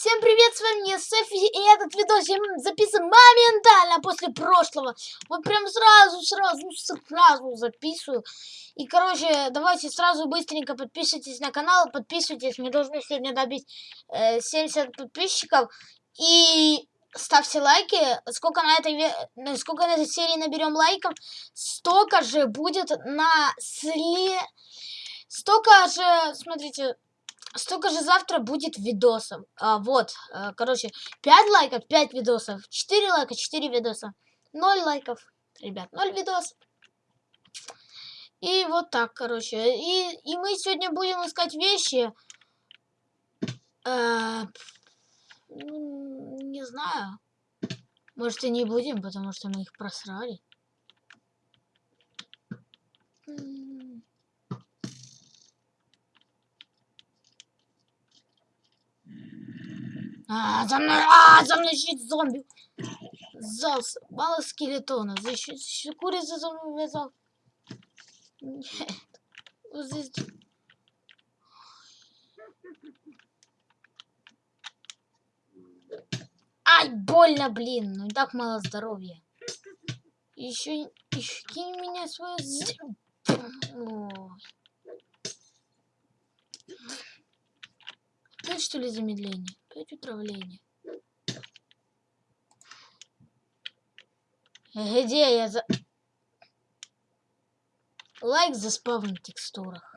Всем привет, с вами я Софи, и этот видос я записан моментально после прошлого. Вот прям сразу, сразу, сразу записываю. И, короче, давайте сразу быстренько подписывайтесь на канал, подписывайтесь. Мы должны сегодня добить э, 70 подписчиков. И ставьте лайки. Сколько на этой, сколько на этой серии наберем лайков, столько же будет на сле... Столько же, смотрите, столько же завтра будет видосов. А, вот, а, короче, 5 лайков, 5 видосов. 4 лайка, 4 видоса. 0 лайков, ребят, 0 видосов. И вот так, короче. И, и мы сегодня будем искать вещи. Э, не знаю. Может и не будем, потому что мы их просрали. А, за мной, а, за мной щит зомби. Зался, мало скелетона. Защит, курица за мной вязал. Нет. Вот здесь... Ай, больно, блин. Ну и так мало здоровья. Еще, еще кинь меня свое... Ой. Что ли замедление? Опять утравление. Где я за... Лайк за спавн в текстурах.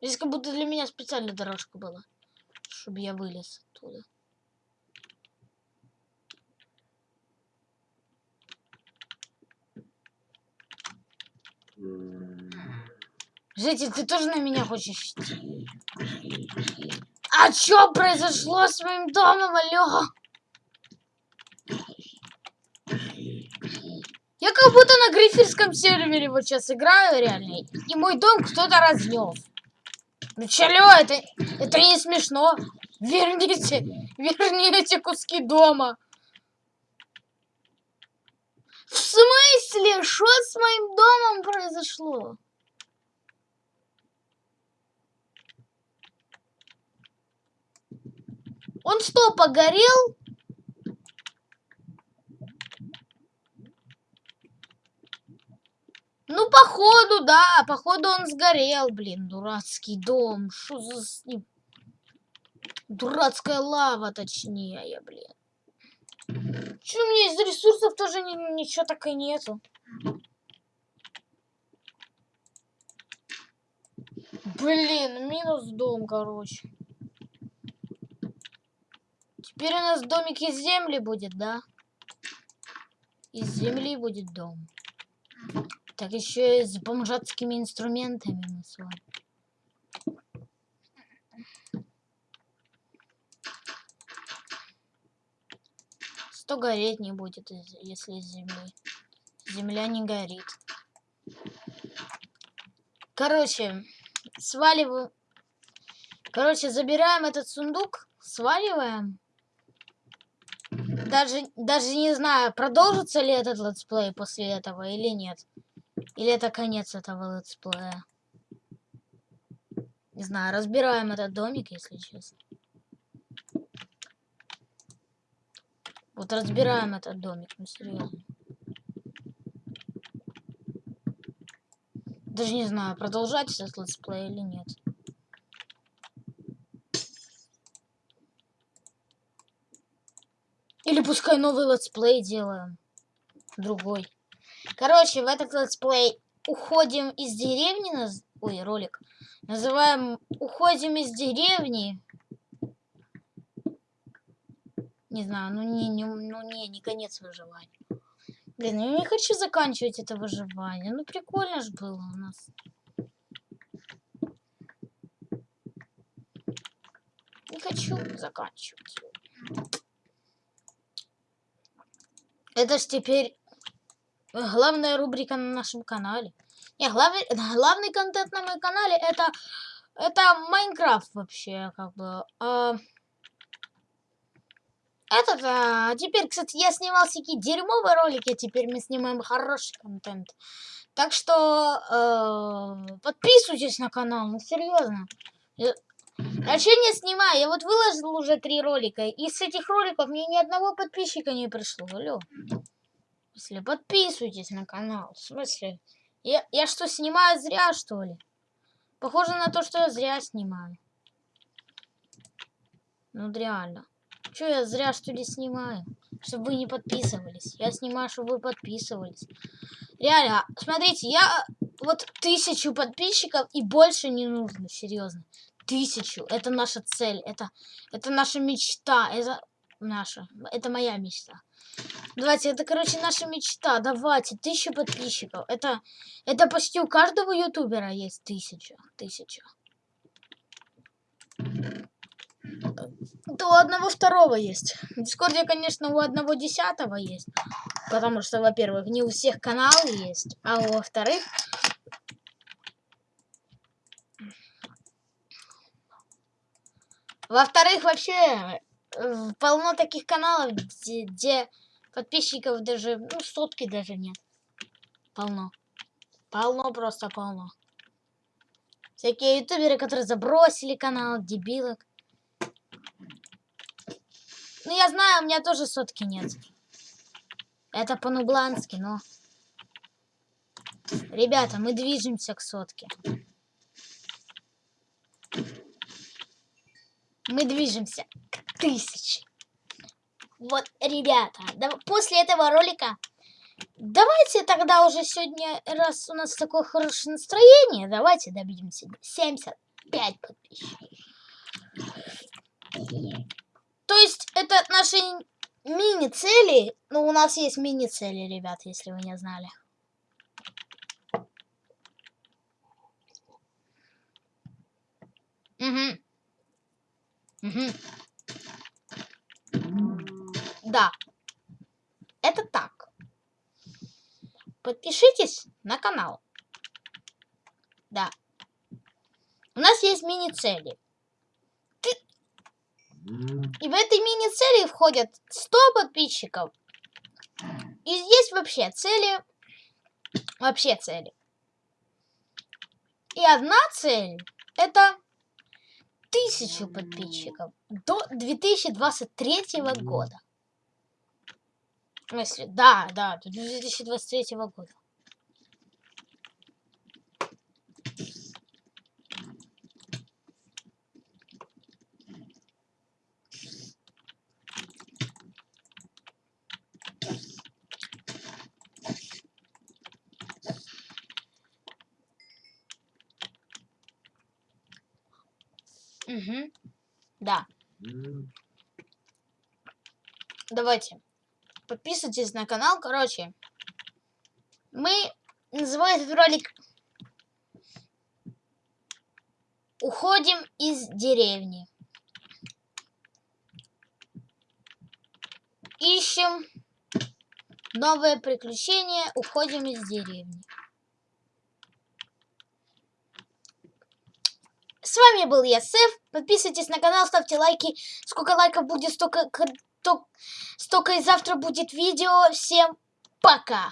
Здесь как будто для меня специальная дорожка была. Чтобы я вылез оттуда. Житель, ты тоже на меня хочешь идти? А что произошло с моим домом, алло? Я как будто на грифельском сервере вот сейчас играю реально. И мой дом кто-то разнес. Ну чё, это, это не смешно. Верните, верните куски дома. В смысле? Что с моим домом произошло? Он что, погорел? Ну, походу, да. Походу, он сгорел, блин. Дурацкий дом. Что за? Дурацкая лава, точнее, блин. Че, у меня из ресурсов тоже ни, ничего так и нету. Блин, минус дом, короче. Теперь у нас домик из земли будет, да? Из земли будет дом. Так еще и с бомжатскими инструментами мы с вами. Это гореть не будет, если из земли. Земля не горит. Короче, сваливаю. Короче, забираем этот сундук, сваливаем даже, даже не знаю, продолжится ли этот летсплей после этого или нет. Или это конец этого летсплея. Не знаю, разбираем этот домик, если честно. Вот разбираем этот домик, ну серьезно. Даже не знаю, продолжать этот летсплей или нет. Или пускай новый летсплей делаем. Другой. Короче, в этот летсплей уходим из деревни. Наз... Ой, ролик. Называем «Уходим из деревни». Не знаю, ну не, не, ну не, не конец выживания. Блин, я не хочу заканчивать это выживание. Ну прикольно же было у нас. Не хочу заканчивать. Это ж теперь главная рубрика на нашем канале. Не, главный, главный контент на моем канале это это Майнкрафт вообще, как бы. А, этот, а, теперь, кстати, я снимал всякие дерьмовые ролики, теперь мы снимаем хороший контент. Так что э, подписывайтесь на канал, ну серьезно. Вообще не снимаю, я вот выложил уже три ролика, и с этих роликов мне ни одного подписчика не пришло, алло. В смысле, подписывайтесь на канал, в смысле, я, я что, снимаю зря, что ли? Похоже на то, что я зря снимаю. Ну, реально. Че я зря, что ли, снимаю? Чтобы вы не подписывались. Я снимаю, чтобы вы подписывались. Реально, смотрите, я вот тысячу подписчиков и больше не нужно, серьезно. Тысячу. Это наша цель. Это, это наша мечта. Это наша. Это моя мечта. Давайте, это, короче, наша мечта. Давайте, тысячу подписчиков. Это, это почти у каждого ютубера есть тысяча. Тысяча. То у одного второго есть. В Дискорде, конечно, у одного десятого есть. Потому что, во-первых, не у всех каналы есть. А во-вторых... Во-вторых, вообще э, полно таких каналов, где, где подписчиков даже, ну, сотки даже нет. Полно. Полно, просто полно. Всякие ютуберы, которые забросили канал, дебилок. Ну, я знаю, у меня тоже сотки нет. Это по-нублански, но... Ребята, мы движемся к сотке. Мы движемся к тысяче. Вот, ребята, да, после этого ролика давайте тогда уже сегодня, раз у нас такое хорошее настроение, давайте добьемся 75 подписчиков. То есть это наши мини-цели. Ну, у нас есть мини-цели, ребят, если вы не знали. Угу. Угу. Да. Это так. Подпишитесь на канал. Да. У нас есть мини-цели. И в этой мини-цели входят 100 подписчиков. И здесь вообще цели... Вообще цели. И одна цель это тысячу подписчиков до 2023 года. В смысле, да, да, до 2023 года. Угу. Да. Давайте. Подписывайтесь на канал. Короче, мы называем этот ролик Уходим из деревни. Ищем новое приключение. Уходим из деревни. С вами был я, Сэф. Подписывайтесь на канал, ставьте лайки. Сколько лайков будет, столько, столько и завтра будет видео. Всем пока!